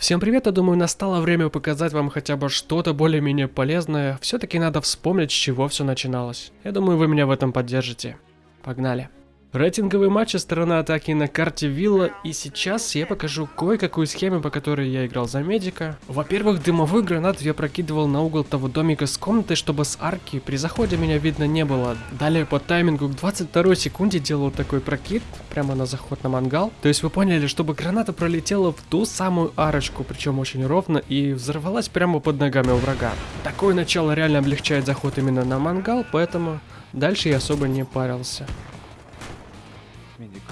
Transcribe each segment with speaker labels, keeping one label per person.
Speaker 1: Всем привет, я думаю, настало время показать вам хотя бы что-то более-менее полезное. Все-таки надо вспомнить, с чего все начиналось. Я думаю, вы меня в этом поддержите. Погнали. Рейтинговые матчи сторона атаки на карте Вилла, и сейчас я покажу кое-какую схему, по которой я играл за медика. Во-первых, дымовой гранат я прокидывал на угол того домика с комнатой, чтобы с арки при заходе меня видно не было. Далее по таймингу к 22 секунде делал такой прокид, прямо на заход на мангал. То есть вы поняли, чтобы граната пролетела в ту самую арочку, причем очень ровно, и взорвалась прямо под ногами у врага. Такое начало реально облегчает заход именно на мангал, поэтому дальше я особо не парился
Speaker 2: медик.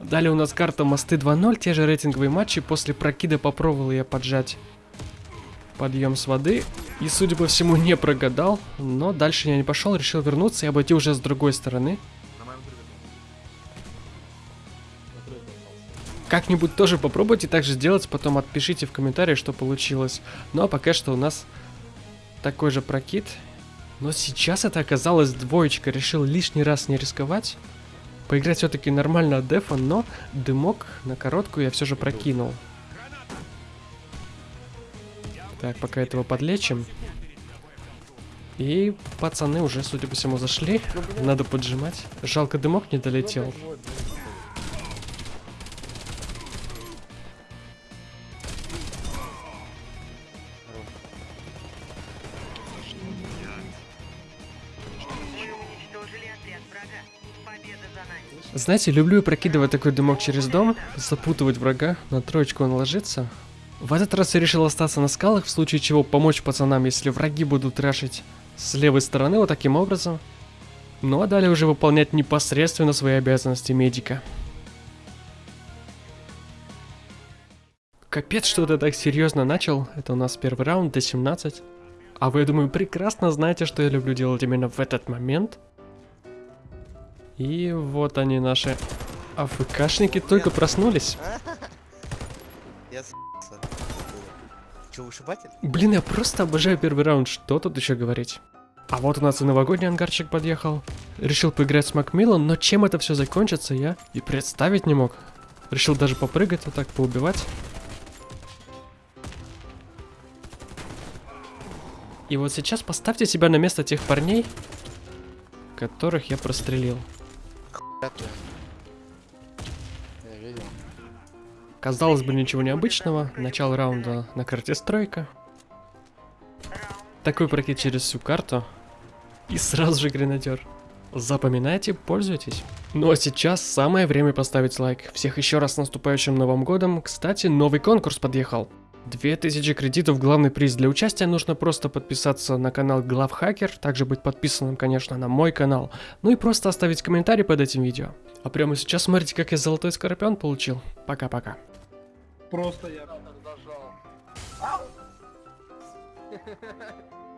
Speaker 1: Далее у нас карта Мосты 2.0, те же рейтинговые матчи. После прокида попробовал я поджать подъем с воды. И, судя по всему, не прогадал. Но дальше я не пошел, решил вернуться и обойти уже с другой стороны. Как-нибудь тоже попробуйте так же сделать, потом отпишите в комментариях, что получилось. Ну а пока что у нас такой же прокид. Но сейчас это оказалось двоечка. Решил лишний раз не рисковать. Поиграть все-таки нормально от дефа, но дымок на короткую я все же прокинул. Так, пока этого подлечим. И пацаны уже, судя по всему, зашли. Надо поджимать. Жалко, дымок не долетел. Знаете, люблю прокидывать такой дымок через дом, запутывать врага, на троечку он ложится. В этот раз я решил остаться на скалах, в случае чего помочь пацанам, если враги будут рашить с левой стороны вот таким образом. Ну а далее уже выполнять непосредственно свои обязанности медика. Капец, что ты так серьезно начал. Это у нас первый раунд, до 17. А вы, я думаю, прекрасно знаете, что я люблю делать именно в этот момент. И вот они, наши АФКшники, только проснулись.
Speaker 2: Я Че, вышибатель?
Speaker 1: Блин, я просто обожаю первый раунд, что тут еще говорить. А вот у нас и новогодний ангарчик подъехал. Решил поиграть с Макмиллом, но чем это все закончится, я и представить не мог. Решил даже попрыгать, вот так поубивать. И вот сейчас поставьте себя на место тех парней, которых я прострелил. Казалось бы, ничего необычного. Начало раунда на карте стройка. Такой прокид через всю карту. И сразу же гренадер. Запоминайте, пользуйтесь. Ну а сейчас самое время поставить лайк. Всех еще раз с наступающим Новым Годом. Кстати, новый конкурс подъехал. 2000 кредитов главный приз. Для участия нужно просто подписаться на канал Главхакер, также быть подписанным, конечно, на мой канал, ну и просто оставить комментарий под этим видео. А прямо сейчас смотрите, как я золотой скорпион получил. Пока-пока.
Speaker 3: Просто я...